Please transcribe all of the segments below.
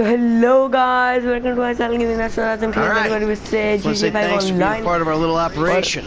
So hello guys, welcome to my channel Gaming Master. I'm here right. with Sage. Uh, say thanks for being part of our little operation.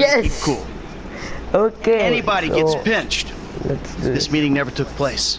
Yes. Cool. Okay. Anybody so, gets pinched. This, this meeting never took place.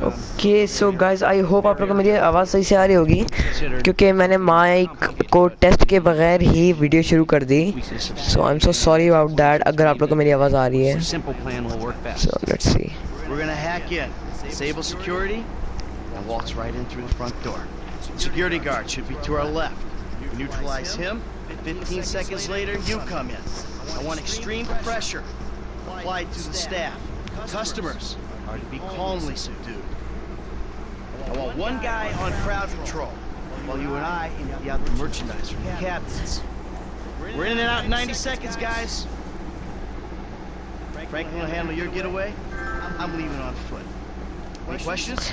Okay so guys I hope آپ لوگوں کو میری آواز صحیح سے آ رہی ہوگی کیونکہ میں نے مائک کو ٹیسٹ کے بغیر ہی ویڈیو شروع کر دی۔ So I am so sorry about that اگر آپ لوگوں کو میری آواز آ رہی ہے۔ Customers, are to be calmly subdued. I want one guy on crowd control, while you and I empty out the merchandise from the cabins. We're in and out in 90 seconds, guys. Franklin will handle your getaway. I'm leaving on foot. Any questions?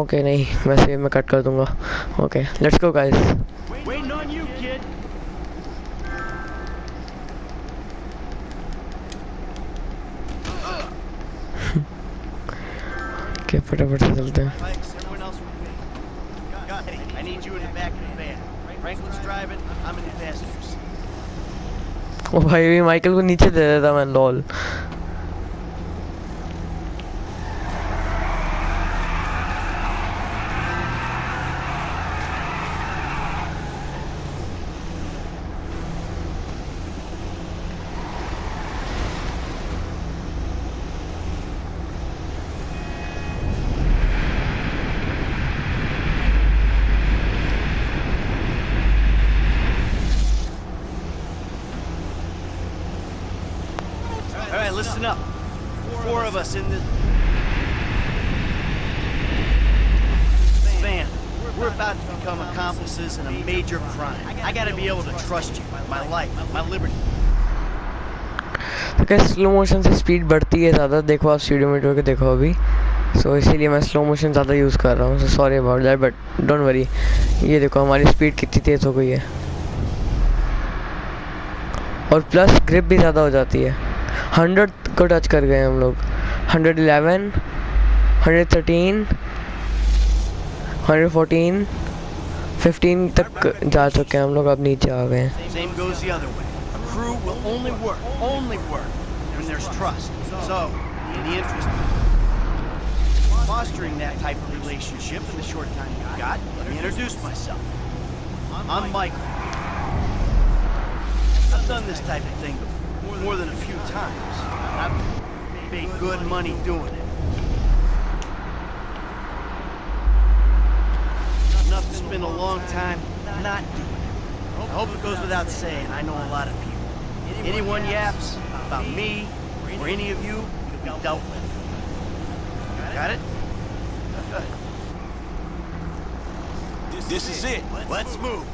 Okay, no. I'll cut it. Okay, let's go, guys. فٹافٹ سے چلتے ہیں۔ او بھائی Michael کو نیچے دے دیتا میں لول۔ listen up. Four of us in this van. We're about to become accomplices in a major crime. I gotta be able to trust you, my life, my liberty. تو سلو موشن سے اسپیڈ بڑھتی ہے زیادہ دیکھو آپ سیڈیو میٹر کے دیکھو ابھی سو اسی لیے میں سلو موشن زیادہ یوز کر رہا ہوں sorry about that but don't worry یہ دیکھو ہماری اسپیڈ کتنی تیز ہو گئی ہے اور پلس گرپ بھی زیادہ ہو جاتی ہے ہنڈریڈ کو ٹچ کر گئے ہم لوگ۔ Hundred eleven, hundred thirteen, hundred fourteen, fifteen تک جا چکے ہیں ہم لوگ، اب نیچے آ گئے ہیں۔ I'm Michael. I've done this type of thing before. More than a few times. I've made good money doing it. Enough to spend a long time not doing it. I hope it goes without saying, I know a lot of people. Anyone yaps about me or any of you, you'll be dealt with. Got it? This is it. Let's move.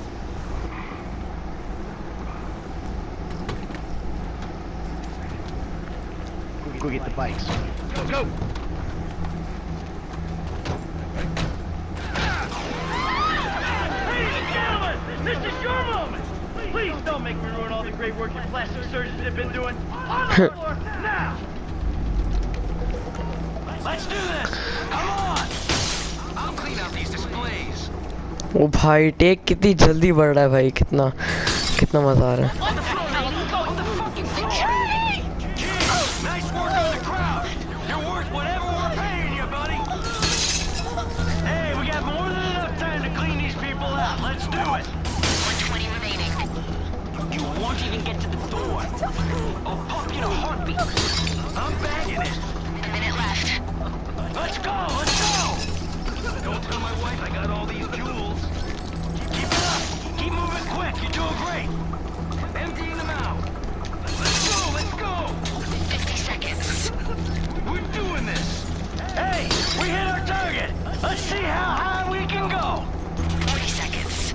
بھائی ٹیک کیتی جلدی بڑا ہے بھائی کتنا کتنا مزہ آ رہا ہے won't even get to the door. I'll pop you in a heartbeat. I'm bagging it. A minute left. Let's go, let's go! Don't tell my wife I got all these jewels. Keep it up! Keep moving quick, you're doing great! Emptying them out. Let's go, let's go! 50 seconds. We're doing this! Hey, we hit our target! Let's see how high we can go! 40 seconds.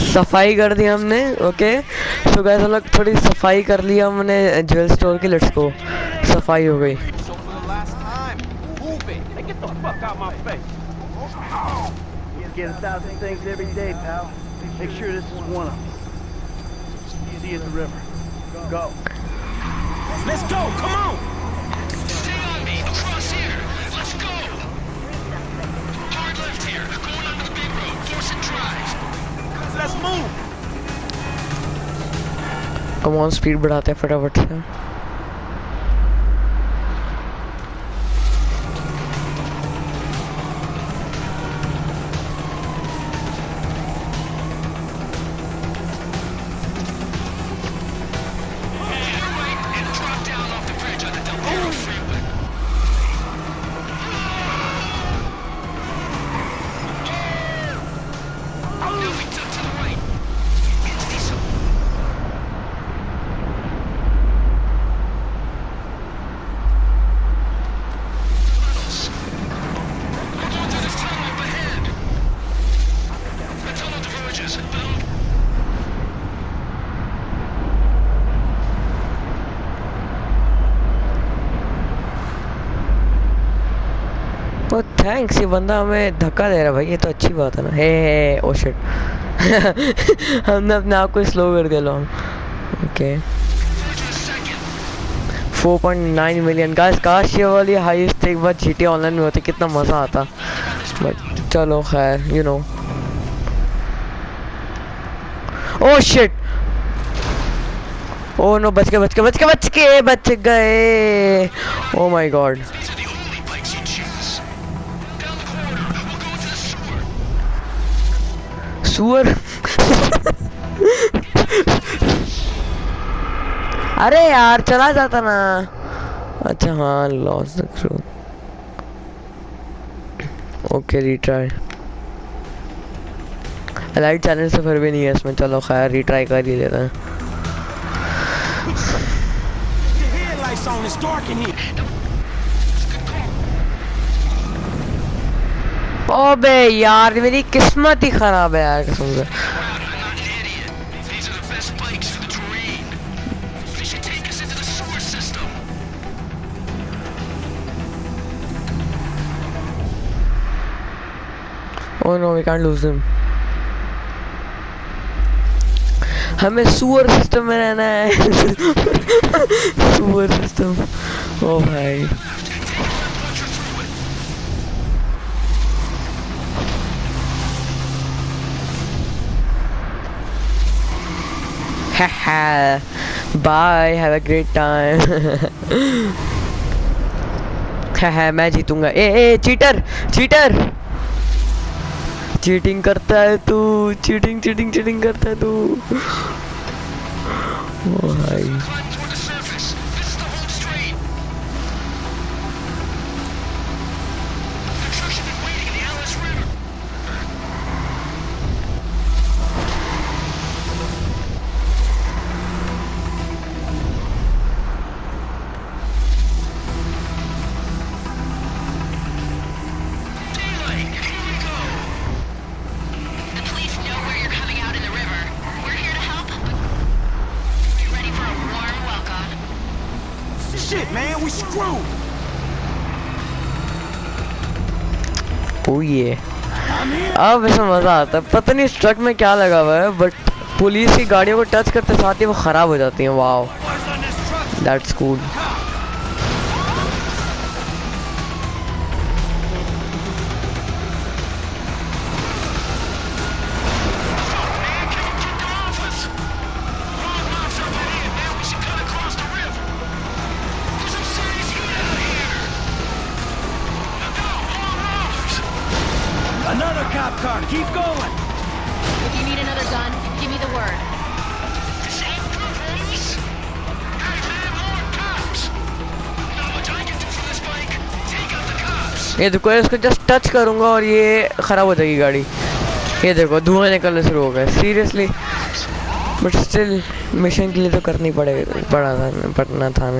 صفائی کر دی ہم نے okay so gas ہم لوگ تھوڑی صفائی کر لی ہم نے جویل اسٹور کی لٹس کو۔ صفائی ہو گئی۔ Force and drive. guys, let's move. Come on speed بڑھاتے ہیں فٹافٹ سے تھینکس یہ بندہ ہمیں دھکا دے رہا بھائی، یہ تو اچھی بات ہے نا۔ ہے ہے او شٹ ہم نے اپنے آپ کو سلو کر دیا long okay four point nine million guys کاش یہ والی ہائیسٹ ایک بار جی ٹی آن لائن میں ہوتی، کتنا مزہ آتا۔ بٹ چلو خیر یو نو او شٹ او نو بچ کے بچ کے بچ کے بچ کے بچ گئے۔ او مائی گاڈ سور ارے یار، چلا جاتا نا۔ اچھا ہاں loss okay retry light challenge سفر بھی نہیں ہے اس میں۔ چلو، خیر ریٹرائی کر ہی لیتا ہیں۔ او بے یار میری قسمت ہی خراب ہے یار قسم سے۔ Oh no, we can't lose them. ہمیں سور سسٹم میں رہنا ہے۔ سور سسٹم او بھائی bye have a great time میں جیتوں گا اے اے چیٹر چیٹر چیٹنگ کرتا ہے تو چیٹنگ چیٹنگ چیٹنگ کرتا ہے تو ہوئی اب اس میں مزہ آتا ہے۔ پتہ نہیں اس ٹرک میں کیا لگا ہوا ہے بٹ پولیس کی گاڑیوں کو ٹچ کرتے ساتھ ہی وہ خراب ہو جاتی ہیں۔ Wow that's cool just touch کروں گا اور یہ خراب ہو جائے گی گاڑی دیکھو دھواں نکلنا شروع ہو گئے سیریسلی بٹ اسٹل مشن کے لیے تو کرنی پڑے گا پڑنا تھا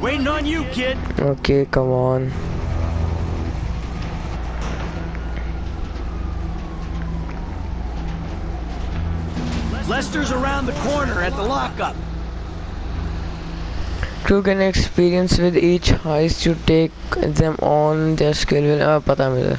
Waiting on you, kid. Okay, come on. Lester's around the corner at the lockup. Crew gain experience with each heist you take them on their skill will uh, pata mila.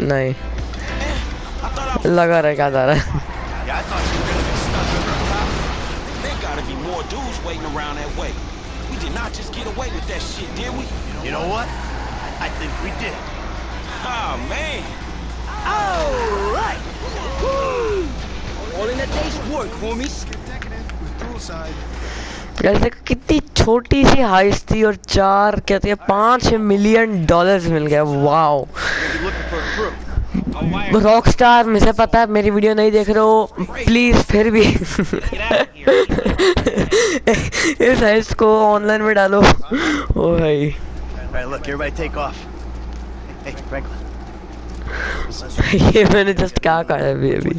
نہیں۔ لگا رہا کیا جا رہا ہے۔ کتنی چھوٹی سی ہائس تھی اور چار کہتے ہیں پانچ ملین ڈالرز مل گئے واؤ راک سٹار مجھے پتا ہے میری ویڈیو نہیں دیکھ رہے ہو۔ پلیز پھر بھی۔ اس ہیس کو آن لائن میں ڈالو۔ oh او بھائی یہ میں نے جسٹ کیا کہا ہے ابھی۔ ابھی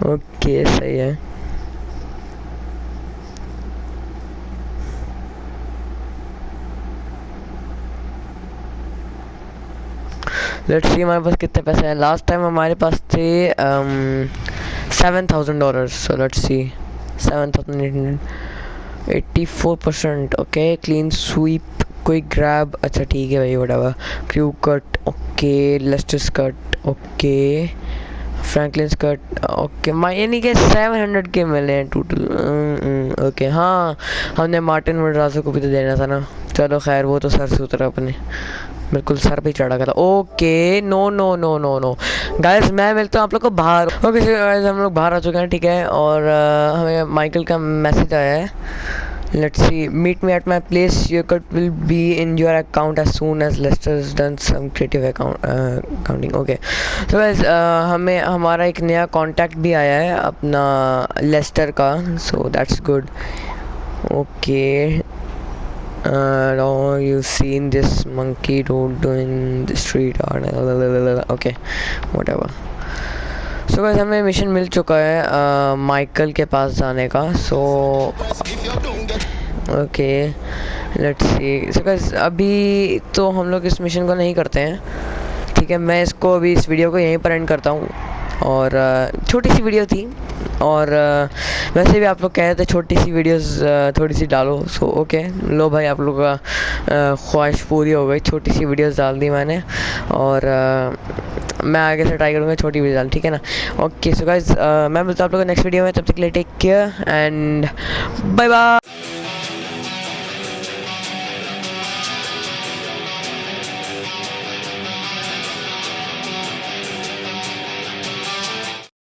اوکے صحیح ہے لیٹ سی ہمارے پاس کتنے پیسے ہیں لاسٹ ٹائم ہمارے پاس تھے seven thousand dollars so let see seven thousand eight hundred eighty four percent okay clean sweep کوئی گریب اچھا ٹھیک ہے بھائی وڈا cue cut okay lists cut okay Franklin skirt okay یعنی کہ سیون ہنڈریڈ کے ملے ہیں ٹوٹل اوکے ہاں ہم نے مارٹن مڈراسو کو بھی تو دینا تھا نا چلو خیر وہ تو سر سے اترا اپنے بالکل سر پہ چڑھا گیا تھا اوکے نو نو نو نو نو گائز میں ملتا ہوں آپ لوگ کو باہر اوکے ہم لوگ باہر آ چکے ہیں ٹھیک ہے اور ہمیں مائیکل کا میسج آیا ہے Let's see. Meet me at my place. You cut will be in your account as soon as Lester's done some creative account uh, accounting. Okay. So guys, uh, ہمیں ہمارا ایک نیا کانٹیکٹ بھی آیا ہے اپنا لیسٹر کا so that's good okay you seen this monkey don't do in street okay whatever so so, ہمیں مشن مل چکا ہے مائیکل uh, کے پاس جانے کا so okay let see six ابھی تو ہم لوگ اس مشن کو نہیں کرتے ہیں ٹھیک ہے میں اس کو ابھی اس ویڈیو کو یہیں پر اینڈ کرتا ہوں اور چھوٹی سی ویڈیو تھی اور ویسے بھی آپ لوگ کہہ رہے تھے چھوٹی سی ویڈیوز تھوڑی سی ڈالو سو اوکے لو بھائی آپ لوگ کا خواہش پوری ہو گئی چھوٹی سی ویڈیوز ڈال دی میں نے اور میں آگے سے ٹرائی کروں گا چھوٹی ویڈیو ڈال ٹھیک ہے نا اوکے سو گائز میں ملتا ہوں آپ لوگ نیکسٹ ویڈیو میں تب تک لے take care and bye bye